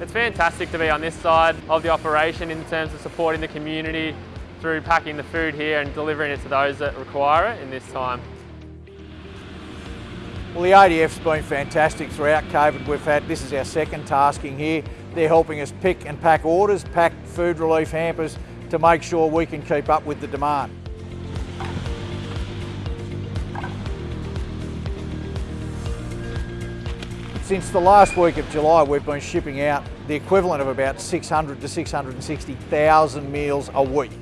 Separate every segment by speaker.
Speaker 1: It's fantastic to be on this side of the operation in terms of supporting the community through packing the food here and delivering it to those that require it in this time.
Speaker 2: Well, the ADF's been fantastic throughout COVID. We've had, this is our second tasking here. They're helping us pick and pack orders, pack food relief hampers to make sure we can keep up with the demand. Since the last week of July, we've been shipping out the equivalent of about 600 to 660,000 meals a week.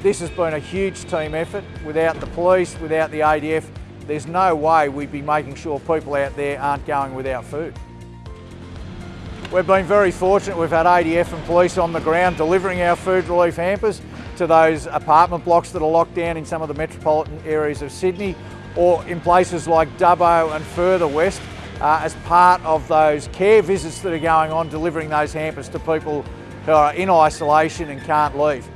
Speaker 2: This has been a huge team effort. Without the police, without the ADF, there's no way we'd be making sure people out there aren't going without food. We've been very fortunate. We've had ADF and police on the ground delivering our food relief hampers to those apartment blocks that are locked down in some of the metropolitan areas of Sydney or in places like Dubbo and further west uh, as part of those care visits that are going on, delivering those hampers to people who are in isolation and can't leave.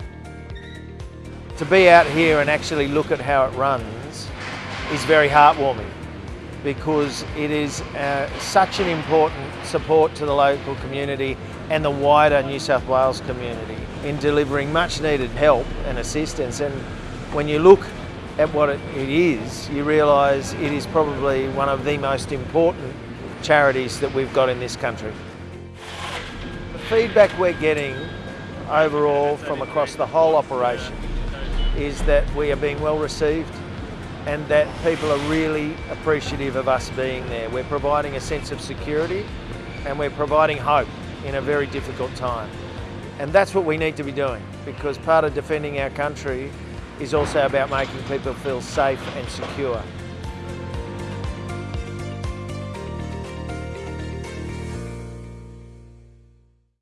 Speaker 3: To be out here and actually look at how it runs is very heartwarming because it is uh, such an important support to the local community and the wider New South Wales community in delivering much needed help and assistance and when you look at what it, it is you realise it is probably one of the most important charities that we've got in this country. The feedback we're getting overall from across the whole operation is that we are being well received and that people are really appreciative of us being there. We're providing a sense of security and we're providing hope in a very difficult time. And that's what we need to be doing because part of defending our country is also about making people feel safe and secure.